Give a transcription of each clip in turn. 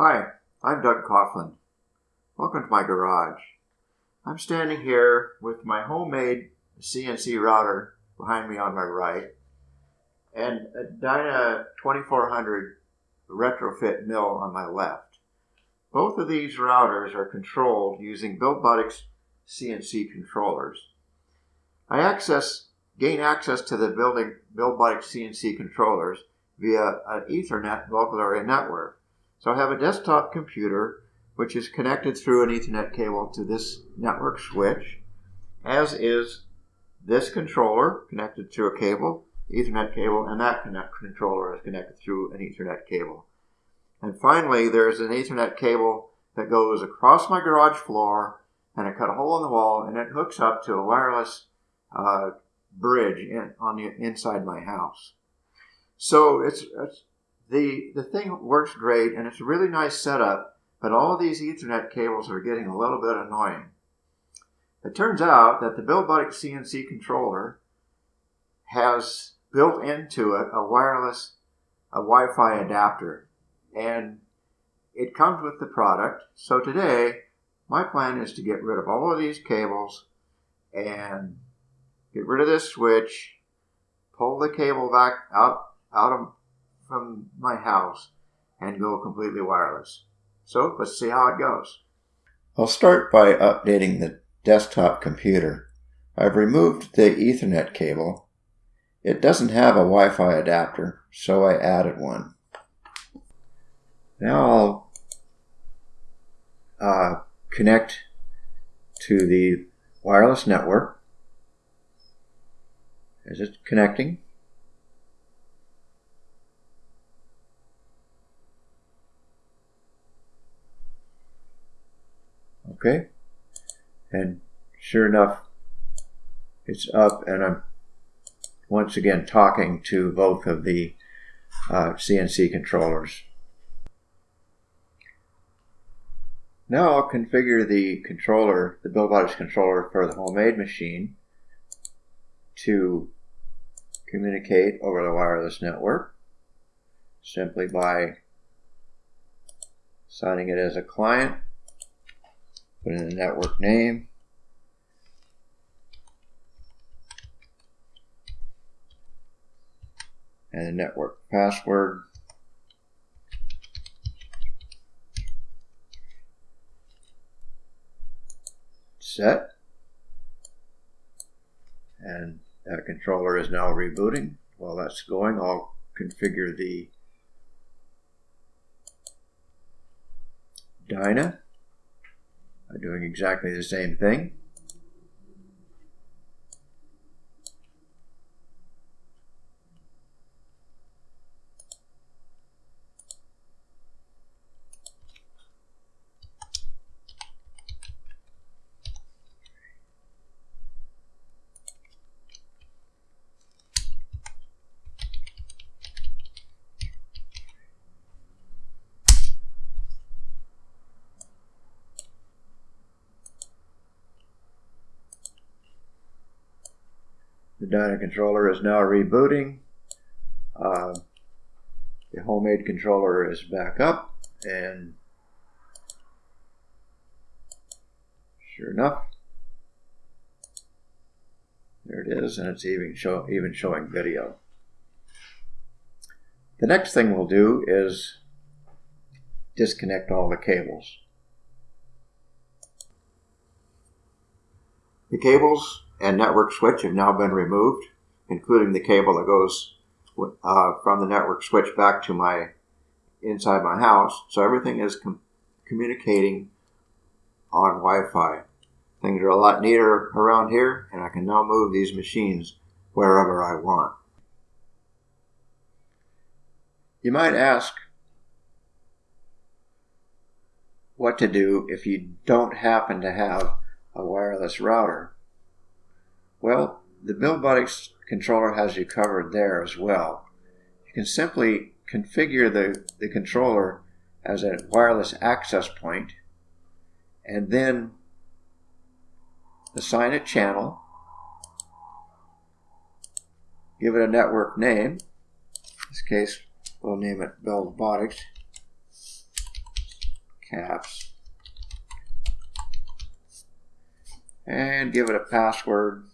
Hi, I'm Doug Coughlin. Welcome to my garage. I'm standing here with my homemade CNC router behind me on my right and a Dyna 2400 retrofit mill on my left. Both of these routers are controlled using Buildbotics CNC controllers. I access gain access to the building Buildbotics CNC controllers via an Ethernet local area network. So I have a desktop computer which is connected through an Ethernet cable to this network switch, as is this controller connected through a cable, Ethernet cable, and that controller is connected through an Ethernet cable. And finally, there's an Ethernet cable that goes across my garage floor and I cut a hole in the wall and it hooks up to a wireless uh, bridge in, on the inside my house. So it's, it's the the thing works great and it's a really nice setup, but all of these Ethernet cables are getting a little bit annoying. It turns out that the Buildbotic CNC controller has built into it a wireless a Wi-Fi adapter and it comes with the product. So today my plan is to get rid of all of these cables and get rid of this switch, pull the cable back out out of from my house and go completely wireless. So let's see how it goes. I'll start by updating the desktop computer. I've removed the Ethernet cable. It doesn't have a Wi-Fi adapter, so I added one. Now I'll uh, connect to the wireless network. As it's connecting, Okay. And sure enough, it's up and I'm once again talking to both of the uh, CNC controllers. Now I'll configure the controller, the Buildbotics controller for the homemade machine to communicate over the wireless network simply by assigning it as a client put in the network name. And the network password. Set. And that controller is now rebooting. While that's going, I'll configure the Dyna doing exactly the same thing. Dyna controller is now rebooting. Uh, the homemade controller is back up and sure enough there it is and it's even, show, even showing video. The next thing we'll do is disconnect all the cables. The cables and network switch have now been removed, including the cable that goes uh, from the network switch back to my inside my house. So everything is com communicating on Wi-Fi. Things are a lot neater around here, and I can now move these machines wherever I want. You might ask what to do if you don't happen to have a wireless router. Well, the Buildbotics controller has you covered there as well. You can simply configure the, the controller as a wireless access point and then assign a channel, give it a network name. In this case, we'll name it Buildbotics. caps. And give it a password,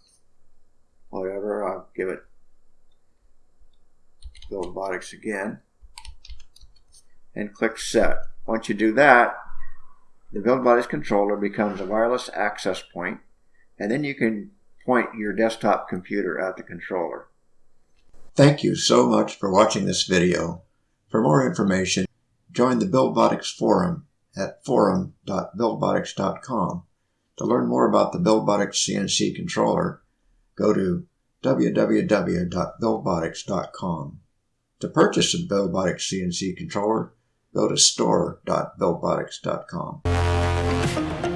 whatever. I'll uh, give it Buildbotics again. And click Set. Once you do that, the Buildbotics controller becomes a wireless access point, and then you can point your desktop computer at the controller. Thank you so much for watching this video. For more information, join the Buildbotics forum at forum.buildbotics.com. To learn more about the Buildbotics CNC controller, go to www.buildbotics.com. To purchase a Buildbotics CNC controller, go to store.buildbotics.com.